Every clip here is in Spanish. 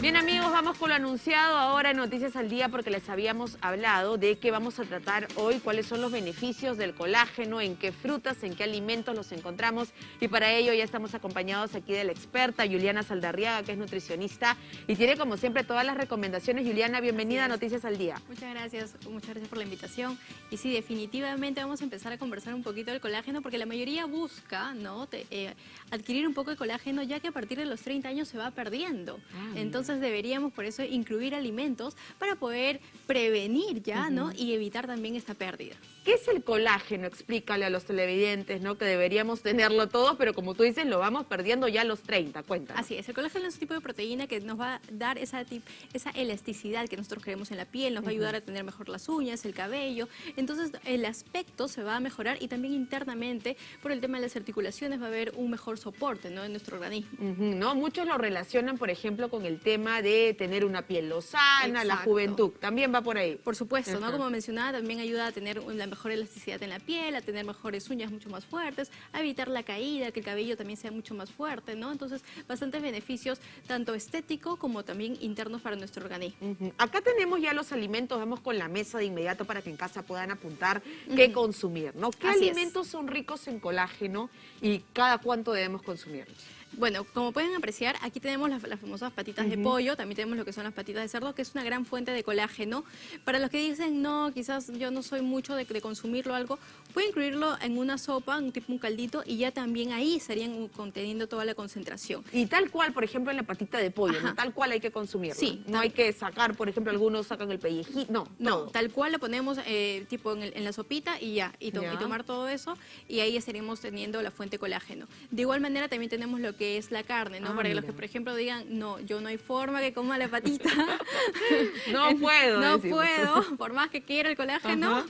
Bien amigos, vamos con lo anunciado ahora en Noticias al Día porque les habíamos hablado de que vamos a tratar hoy cuáles son los beneficios del colágeno, en qué frutas, en qué alimentos los encontramos y para ello ya estamos acompañados aquí de la experta Juliana Saldarriaga que es nutricionista y tiene como siempre todas las recomendaciones. Juliana, bienvenida a Noticias al Día. Muchas gracias, muchas gracias por la invitación y sí, definitivamente vamos a empezar a conversar un poquito del colágeno porque la mayoría busca ¿no? Eh, adquirir un poco de colágeno ya que a partir de los 30 años se va perdiendo. Ah, Entonces deberíamos por eso incluir alimentos para poder prevenir ya, ¿no? Y evitar también esta pérdida. ¿Qué es el colágeno? Explícale a los televidentes, ¿no? Que deberíamos tenerlo todo, pero como tú dices, lo vamos perdiendo ya a los 30. Cuéntanos. Así es, el colágeno es un tipo de proteína que nos va a dar esa, esa elasticidad que nosotros queremos en la piel, nos va a ayudar a tener mejor las uñas, el cabello. Entonces, el aspecto se va a mejorar y también internamente, por el tema de las articulaciones, va a haber un mejor soporte, ¿no? En nuestro organismo. ¿no? Muchos lo relacionan, por ejemplo, con el tema de tener una piel lozana, la juventud. También va por ahí. Por supuesto, ¿no? Como mencionaba, también ayuda a tener la mejor elasticidad en la piel, a tener mejores uñas mucho más fuertes, a evitar la caída, que el cabello también sea mucho más fuerte, ¿no? Entonces, bastantes beneficios, tanto estéticos como también internos para nuestro organismo. Acá tenemos ya los alimentos, vamos con la mesa de inmediato para que en casa puedan apuntar qué consumir, ¿no? ¿Qué alimentos son ricos en colágeno y cada cuánto debemos consumirlos? Bueno, como pueden apreciar, aquí tenemos las, famosas patitas de pollo, también tenemos lo que son las patitas de cerdo, que es una gran fuente de colágeno. Para los que dicen, no, quizás yo no soy mucho de, consumirlo algo, puede incluirlo en una sopa, un tipo un caldito, y ya también ahí estarían conteniendo toda la concentración. Y tal cual, por ejemplo, en la patita de pollo, tal cual hay que consumirlo. Sí. No hay que sacar, por ejemplo, algunos sacan el pellejito, no. No, tal cual lo ponemos eh, tipo en, la sopita y ya, y, tomar todo eso, y ahí estaríamos teniendo la fuente colágeno. De igual manera también tenemos lo que es la carne, ¿no? Ah, Para los que, por ejemplo, digan, no, yo no hay forma que coma la patita. no puedo. no puedo, por más que quiera el colágeno.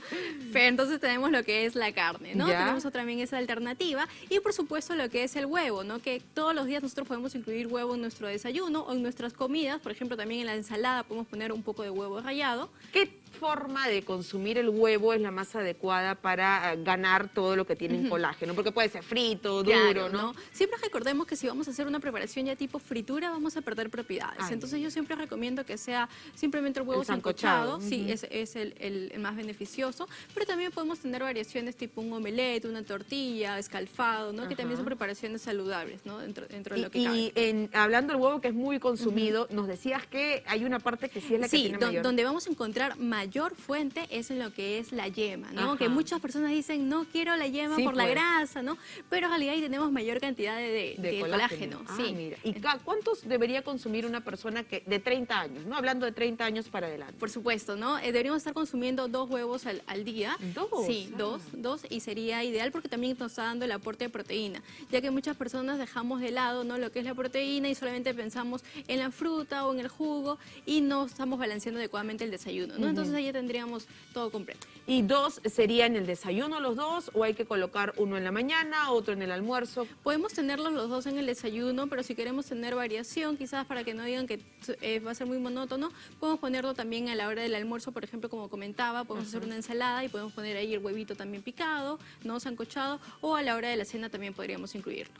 Pero entonces tenemos lo que es la carne, ¿no? Tenemos también esa alternativa. Y por supuesto lo que es el huevo, ¿no? Que todos los días nosotros podemos incluir huevo en nuestro desayuno o en nuestras comidas. Por ejemplo, también en la ensalada podemos poner un poco de huevo rallado. ¿Qué forma de consumir el huevo es la más adecuada para eh, ganar todo lo que tiene en colágeno? Porque puede ser frito, duro, ¿no? Siempre recordemos que si vamos a hacer una preparación ya tipo fritura, vamos a perder propiedades. Entonces yo siempre recomiendo que sea simplemente el huevo sancochado, sí, es, es el, más beneficioso, pero también podemos tener variaciones tipo un omelette, una tortilla, escalfado, ¿no? Que también son preparaciones saludables, ¿no? Dentro, dentro de lo que Y en, hablando del huevo que es muy consumido, nos decías que hay una parte que sí es la que tiene mayor... donde vamos a encontrar mayor fuente es en lo que es la yema, ¿no? Que muchas personas dicen, no quiero la yema por la pues. grasa, ¿no? Pero en realidad ahí tenemos mayor cantidad de, de colágeno. Ah, sí. ¿Y cuántos debería consumir una persona que de 30 años, no hablando de 30 años para adelante? Por supuesto, ¿no? Eh, deberíamos estar consumiendo dos huevos al, día. ¿Dos? Sí, ah. dos, dos, y sería ideal porque también nos está dando el aporte de proteína, ya que muchas personas dejamos de lado, ¿no? Lo que es la proteína y solamente pensamos en la fruta o en el jugo y no estamos balanceando adecuadamente el desayuno, ¿no? Entonces ahí tendríamos todo completo. ¿Y dos sería en el desayuno los dos o hay que colocar uno en la mañana, otro en el almuerzo? Podemos tenerlos los dos en el desayuno, pero si queremos tener variación, quizás para que no digan que eh, va a ser muy monótono, podemos ponerlo también a la hora del almuerzo, por ejemplo, como comentaba, podemos hacer una ensalada y podemos poner ahí el huevito también picado, no sancochado, o a la hora de la cena también podríamos incluirlo.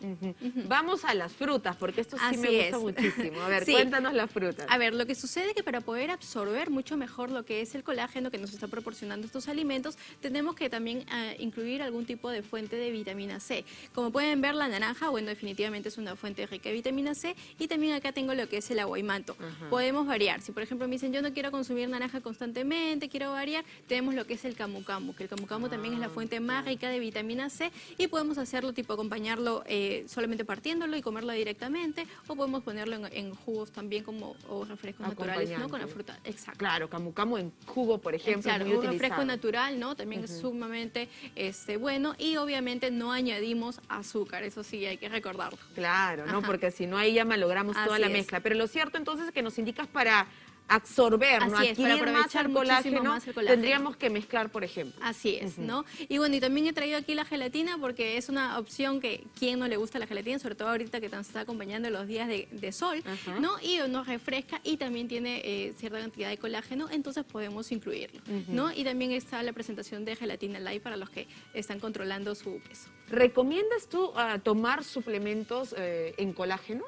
Vamos a las frutas, porque esto sí me gusta muchísimo. A ver, cuéntanos las frutas. A ver, lo que sucede es que para poder absorber mucho mejor lo que es el colágeno que nos está proporcionando estos alimentos, tenemos que también eh, incluir algún tipo de fuente de vitamina C. Como pueden ver, la naranja, bueno, definitivamente es una fuente rica de vitamina C y también acá tengo lo que es el aguaymanto. Podemos variar. Si por ejemplo me dicen yo no quiero consumir naranja constantemente, quiero variar, tenemos lo que es el camu camu, que el camu camu también es la ah, fuente más rica de vitamina C y podemos hacerlo tipo acompañarlo eh, solamente partiéndolo y comerlo directamente o podemos ponerlo en, jugos también como o refrescos naturales, ¿no? Con la fruta. Exacto. Claro, camu camu en jugo, por ejemplo, claro, un refresco natural, ¿no? También es sumamente este, bueno y obviamente no añadimos azúcar, eso sí hay que recordarlo. Claro, ¿no? Porque si no ahí ya malogramos toda la mezcla. Pero lo cierto entonces es que nos indicas para absorber, ¿no? adquirir más el, colágeno, tendríamos que mezclar, por ejemplo. Así es, ¿no? Y bueno, y también he traído aquí la gelatina porque es una opción que quien no le gusta la gelatina, sobre todo ahorita que nos está acompañando los días de, sol, ¿no? Y nos refresca y también tiene eh, cierta cantidad de colágeno, entonces podemos incluirlo, ¿no? Y también está la presentación de gelatina light para los que están controlando su peso. ¿Recomiendas tú ah, tomar suplementos eh, en colágeno?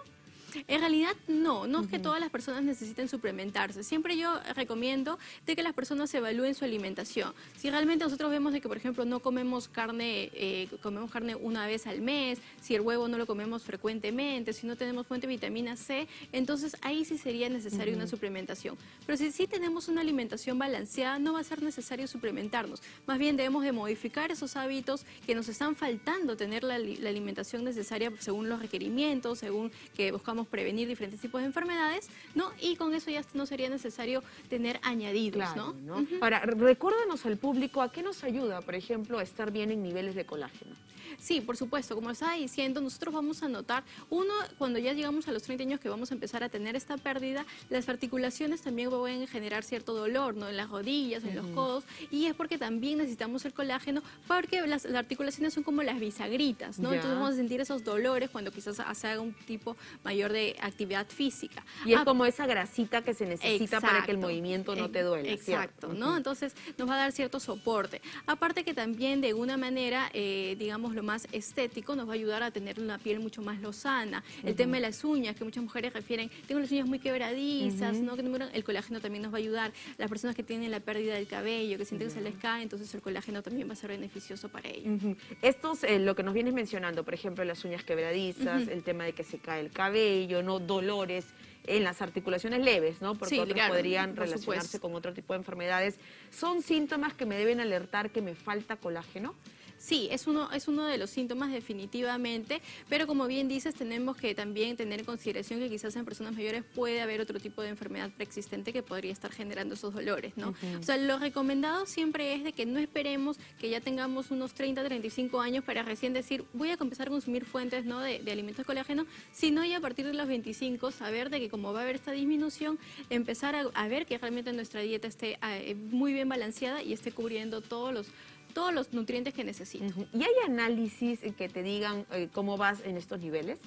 En realidad no, no es que todas las personas necesiten suplementarse. Siempre yo recomiendo de que las personas evalúen su alimentación. Si realmente nosotros vemos de que, por ejemplo, no comemos carne, eh, comemos carne una vez al mes, si el huevo no lo comemos frecuentemente, si no tenemos fuente de vitamina C, entonces ahí sí sería necesaria una suplementación. Pero si sí tenemos una alimentación balanceada, no va a ser necesario suplementarnos. Más bien debemos de modificar esos hábitos que nos están faltando tener la, la alimentación necesaria según los requerimientos, según que buscamos prevenir diferentes tipos de enfermedades, ¿no? Y con eso ya no sería necesario tener añadidos, ¿no? Ahora, recuérdanos al público a qué nos ayuda, por ejemplo, a estar bien en niveles de colágeno. Sí, por supuesto, como estaba diciendo, nosotros vamos a notar, uno, cuando ya llegamos a los 30 años que vamos a empezar a tener esta pérdida, las articulaciones también pueden generar cierto dolor, ¿no? En las rodillas, en los codos, y es porque también necesitamos el colágeno, porque las, articulaciones son como las bisagritas, ¿no? Entonces vamos a sentir esos dolores cuando quizás se haga un tipo mayor de actividad física. Y es ah, como esa grasita que se necesita para que el movimiento no te duele. Exacto, ¿no? Entonces nos va a dar cierto soporte. Aparte que también de una manera, eh, digamos, lo más estético nos va a ayudar a tener una piel mucho más lozana. El tema de las uñas, que muchas mujeres refieren, tengo las uñas muy quebradizas, ¿no? El colágeno también nos va a ayudar. Las personas que tienen la pérdida del cabello, que sienten que se les cae, entonces el colágeno también va a ser beneficioso para ellos. Esto es eh, lo que nos vienes mencionando, por ejemplo, las uñas quebradizas, el tema de que se cae el cabello, no dolores en las articulaciones leves, ¿no? Porque otros podrían relacionarse con otro tipo de enfermedades. ¿Son síntomas que me deben alertar que me falta colágeno? Sí, es uno, es uno de los síntomas definitivamente, pero como bien dices, tenemos que también tener en consideración que quizás en personas mayores puede haber otro tipo de enfermedad preexistente que podría estar generando esos dolores, ¿no? O sea, lo recomendado siempre es de que no esperemos que ya tengamos unos 30, 35 años para recién decir, voy a empezar a consumir fuentes ¿no? de, alimentos de colágeno, sino ya a partir de los 25 saber de que como va a haber esta disminución, empezar a, ver que realmente nuestra dieta esté eh, muy bien balanceada y esté cubriendo todos los todos los nutrientes que necesito. ¿Y hay análisis que te digan eh, cómo vas en estos niveles?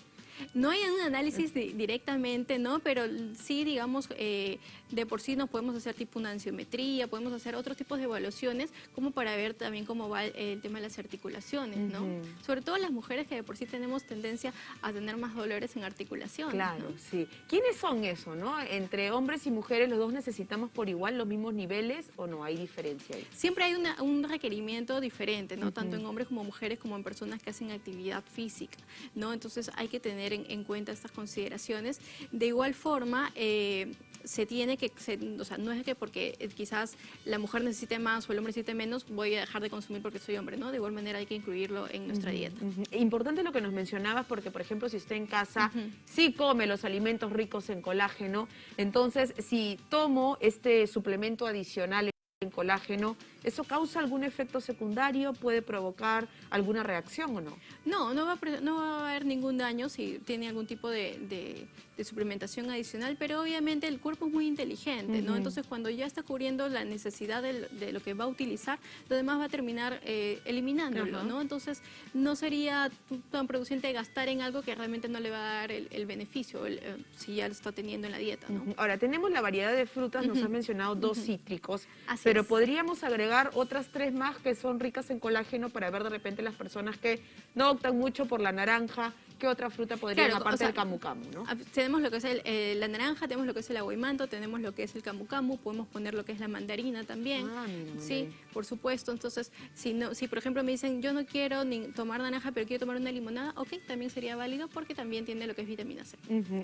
No hay un análisis directamente, ¿no? Pero sí, digamos, eh, de por sí nos podemos hacer tipo una ansiometría, podemos hacer otros tipos de evaluaciones como para ver también cómo va el, tema de las articulaciones, ¿no? Sobre todo las mujeres que de por sí tenemos tendencia a tener más dolores en articulaciones. Claro, sí. ¿Quiénes son eso, no? Entre hombres y mujeres, ¿los dos necesitamos por igual los mismos niveles o no hay diferencia ahí? Siempre hay un requerimiento diferente, ¿no? Tanto en hombres como mujeres como en personas que hacen actividad física, ¿no? Entonces hay que tener en, cuenta estas consideraciones. De igual forma, eh, se tiene que, o sea, no es que porque eh, quizás la mujer necesite más o el hombre necesite menos, voy a dejar de consumir porque soy hombre, ¿no? De igual manera hay que incluirlo en nuestra dieta. Importante lo que nos mencionabas porque, por ejemplo, si usted en casa sí come los alimentos ricos en colágeno, entonces si tomo este suplemento adicional en colágeno, ¿eso causa algún efecto secundario? ¿Puede provocar alguna reacción o no? No, no va a, no va a haber ningún daño si tiene algún tipo de, suplementación adicional, pero obviamente el cuerpo es muy inteligente, ¿no? Entonces cuando ya está cubriendo la necesidad de, lo que va a utilizar, lo demás va a terminar eh, eliminándolo, ¿no? Entonces no sería tan producente gastar en algo que realmente no le va a dar el, beneficio eh, si ya lo está teniendo en la dieta, ¿no? Ahora, tenemos la variedad de frutas, nos has mencionado dos cítricos, pero podríamos agregar otras tres más que son ricas en colágeno para ver de repente las personas que no optan mucho por la naranja, ¿qué otra fruta podrían, aparte del camu camu, ¿no? Tenemos lo que es eh, la naranja, tenemos lo que es el aguimanto, tenemos lo que es el camu camu, podemos poner lo que es la mandarina también. Ah, sí, por supuesto. Entonces, si, no, si por ejemplo me dicen, yo no quiero ni tomar naranja, pero quiero tomar una limonada, ok, también sería válido porque también tiene lo que es vitamina C.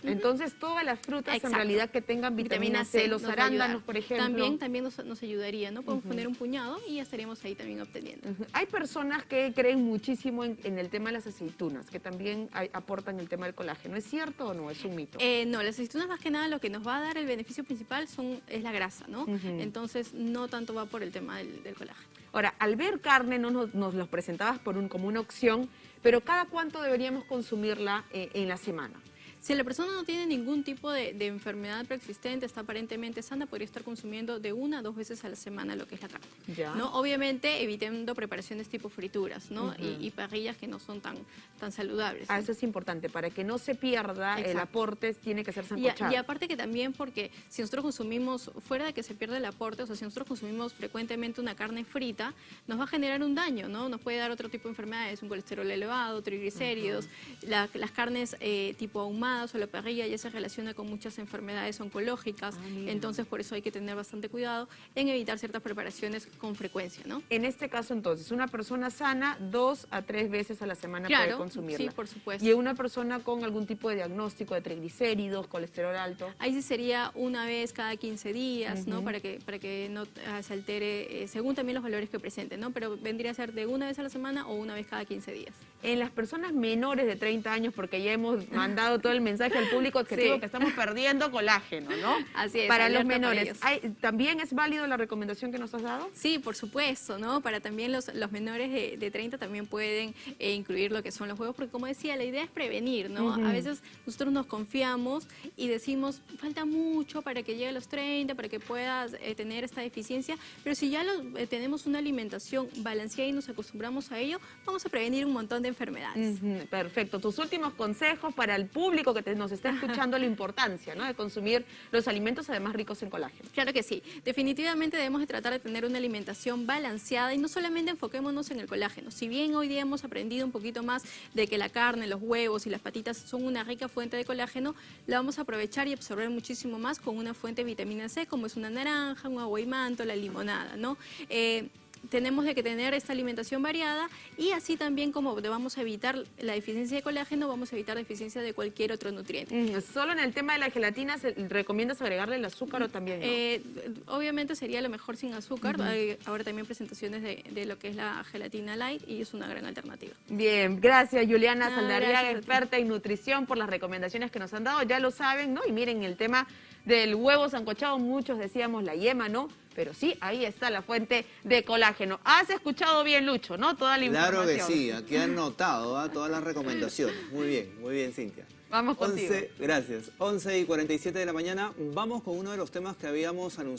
Entonces, todas las frutas en realidad que tengan vitamina, C, los arándanos, por ejemplo. También, también nos, ayudaría, ¿no? Podemos poner un puñado y ya estaríamos ahí también obteniendo. Hay personas que creen muchísimo en, en, el tema de las aceitunas, que también hay, aportan el tema del colágeno. ¿Es cierto o no? ¿Es un mito? Eh, no, las aceitunas más que nada lo que nos va a dar el beneficio principal son, es la grasa, ¿no? Entonces no tanto va por el tema del, colágeno. Ahora, al ver carne no nos, nos los presentabas por un, como una opción, pero ¿cada cuánto deberíamos consumirla eh, en la semana? Si la persona no tiene ningún tipo de, enfermedad preexistente, está aparentemente sana, podría estar consumiendo de una a dos veces a la semana lo que es la carne. ¿no? Obviamente evitando preparaciones tipo frituras ¿no? y, parrillas que no son tan, tan saludables. Ah, eso es importante, para que no se pierda el aporte tiene que ser sancochado. Y, aparte que también porque si nosotros consumimos, fuera de que se pierda el aporte, o sea, si nosotros consumimos frecuentemente una carne frita, nos va a generar un daño, ¿no? Nos puede dar otro tipo de enfermedades, un colesterol elevado, triglicéridos, las carnes eh, tipo ahumado quemadas o la parrilla ya se relaciona con muchas enfermedades oncológicas, Ah, entonces por eso hay que tener bastante cuidado en evitar ciertas preparaciones con frecuencia, ¿no? En este caso, entonces, una persona sana dos a tres veces a la semana puede Claro, consumirla. sí, por supuesto. Y una persona con algún tipo de diagnóstico de triglicéridos, colesterol alto. Ahí sí sería una vez cada 15 días, ¿no? Ujú. Para que, para que no ah, se altere, eh, según también los valores que presenten, ¿no? Pero vendría a ser de una vez a la semana o una vez cada 15 días. En las personas menores de 30 años, porque ya hemos mandado todo el mensaje al público objetivo Sí. que estamos perdiendo colágeno, ¿no? Así es, Para los para menores. ellos. ¿hay- ¿También es válido la recomendación que nos has dado? Sí, por supuesto, ¿no? Para también los, los menores de, de 30 también pueden eh, incluir lo que son los juegos, porque como decía, la idea es prevenir, ¿no? A veces nosotros nos confiamos y decimos, falta mucho para que llegue a los 30, para que puedas eh, tener esta deficiencia, pero si ya lo- eh, tenemos una alimentación balanceada y nos acostumbramos a ello, vamos a prevenir un montón de enfermedades. Perfecto. Tus últimos consejos para el público que te- nos está escuchando la importancia ¿no? de consumir los alimentos además ricos en colágeno. Claro que sí. Definitivamente debemos de tratar de tener una alimentación balanceada y no solamente enfoquémonos en el colágeno. Si bien hoy día hemos aprendido un poquito más de que la carne, los huevos y las patitas son una rica fuente de colágeno, la vamos a aprovechar y absorber muchísimo más con una fuente de vitamina C como es una naranja, un agua y manto, la limonada, ¿no? Eh, tenemos de que tener esta alimentación variada y así también como vamos a evitar la deficiencia de colágeno, vamos a evitar deficiencia de cualquier otro nutriente. Mm, Solo en el tema de la gelatina, ¿se- ¿recomiendas agregarle el azúcar o también no? Eh, obviamente sería lo mejor sin azúcar. Hay ahora también presentaciones de, de lo que es la gelatina light y es una gran alternativa. Bien, gracias Juliana No, Saldarriaga, gracias a ti. experta en nutrición, por las recomendaciones que nos han dado. Ya lo saben, ¿no? Y miren el tema del huevo sancochado, muchos decíamos la yema, ¿no? Pero sí, ahí está la fuente de colágeno. Has escuchado bien, Lucho, ¿no? Toda la Claro que información. sí, aquí han notado ¿ah? todas las recomendaciones. Muy bien, muy bien, Cintia. Vamos contigo. 11, gracias. 11 y 47 de la mañana, vamos con uno de los temas que habíamos anunciado.